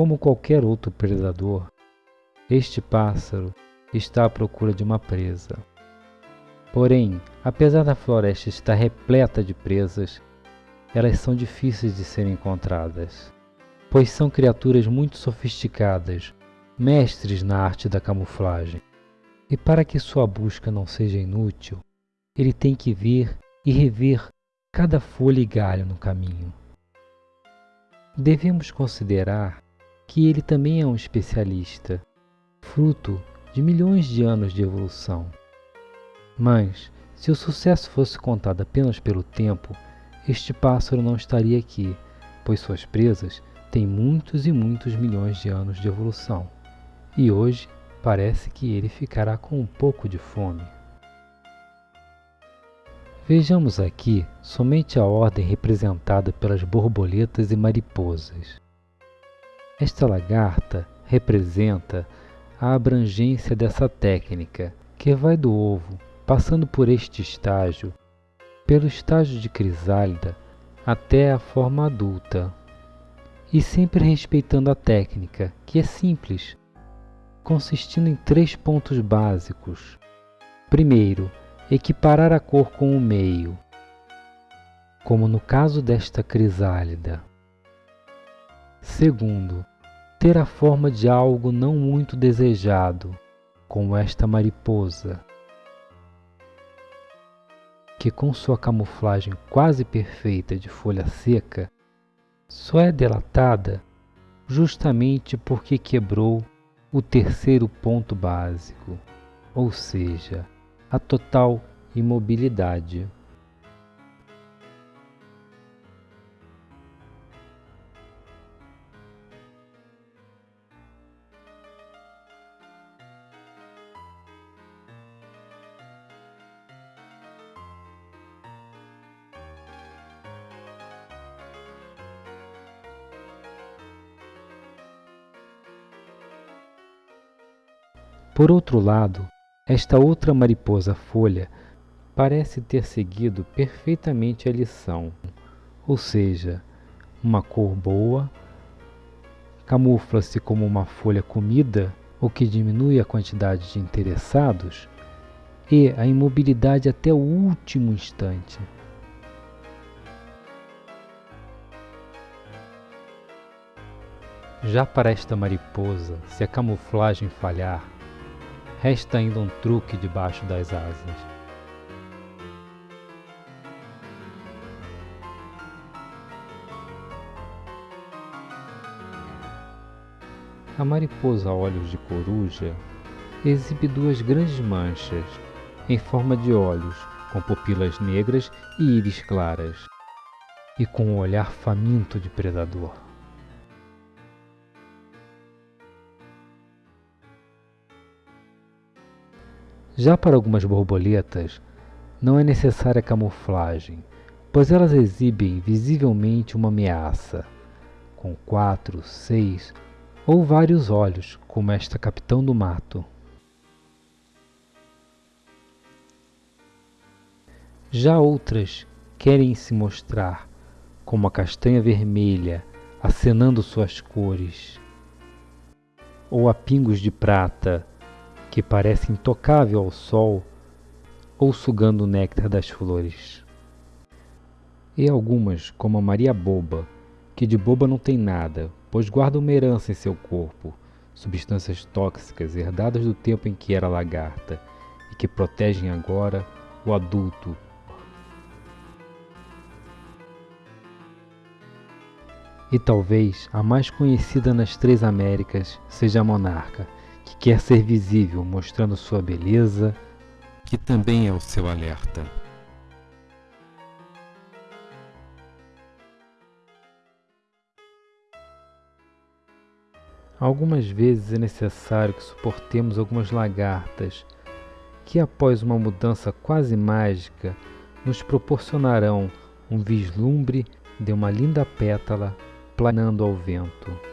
Como qualquer outro predador, este pássaro está à procura de uma presa. Porém, apesar da floresta estar repleta de presas, elas são difíceis de serem encontradas, pois são criaturas muito sofisticadas, mestres na arte da camuflagem. E para que sua busca não seja inútil, ele tem que ver e rever cada folha e galho no caminho. Devemos considerar que ele também é um especialista, fruto de milhões de anos de evolução. Mas, se o sucesso fosse contado apenas pelo tempo, este pássaro não estaria aqui, pois suas presas têm muitos e muitos milhões de anos de evolução. E hoje parece que ele ficará com um pouco de fome. Vejamos aqui somente a ordem representada pelas borboletas e mariposas. Esta lagarta representa a abrangência dessa técnica, que vai do ovo, passando por este estágio, pelo estágio de crisálida até a forma adulta, e sempre respeitando a técnica, que é simples, consistindo em três pontos básicos. Primeiro, equiparar a cor com o meio, como no caso desta crisálida. Segundo, ter a forma de algo não muito desejado, como esta mariposa, que com sua camuflagem quase perfeita de folha seca, só é delatada justamente porque quebrou o terceiro ponto básico, ou seja, a total imobilidade. Por outro lado, esta outra mariposa folha parece ter seguido perfeitamente a lição, ou seja, uma cor boa, camufla-se como uma folha comida, o que diminui a quantidade de interessados, e a imobilidade até o último instante. Já para esta mariposa, se a camuflagem falhar, resta ainda um truque debaixo das asas. A mariposa olhos de coruja exibe duas grandes manchas em forma de olhos, com pupilas negras e íris claras, e com um olhar faminto de predador. Já para algumas borboletas, não é necessária camuflagem, pois elas exibem visivelmente uma ameaça, com quatro, seis ou vários olhos, como esta capitão do mato. Já outras querem se mostrar como a castanha vermelha, acenando suas cores, ou a pingos de prata, que parece intocável ao sol ou sugando o néctar das flores. E algumas, como a Maria Boba, que de boba não tem nada, pois guarda uma herança em seu corpo, substâncias tóxicas herdadas do tempo em que era lagarta e que protegem agora o adulto. E talvez a mais conhecida nas três Américas seja a monarca, que quer ser visível, mostrando sua beleza, que também é o seu alerta. Algumas vezes é necessário que suportemos algumas lagartas que, após uma mudança quase mágica, nos proporcionarão um vislumbre de uma linda pétala planando ao vento.